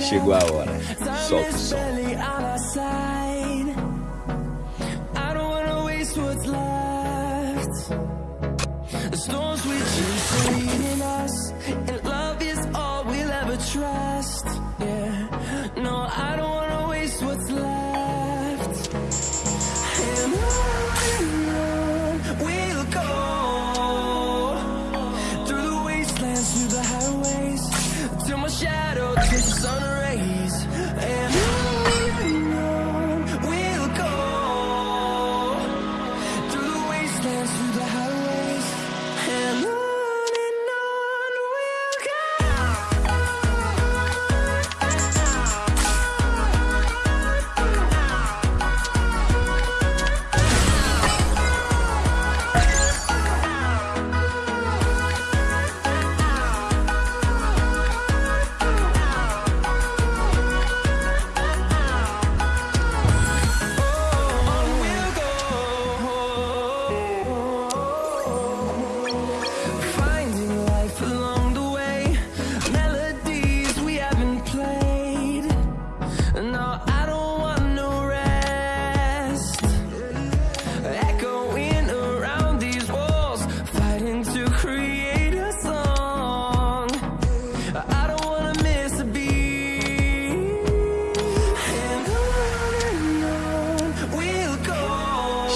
Chegou a hora. Solta o som. The storms we chase are leading us, and love is all we'll ever try. This.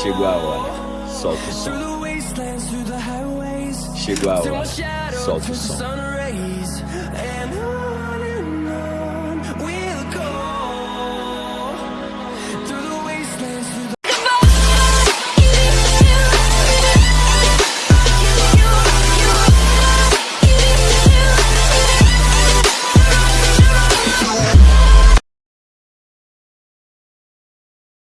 Chegou a hora, solta o som. Chegou a hora, solta o som.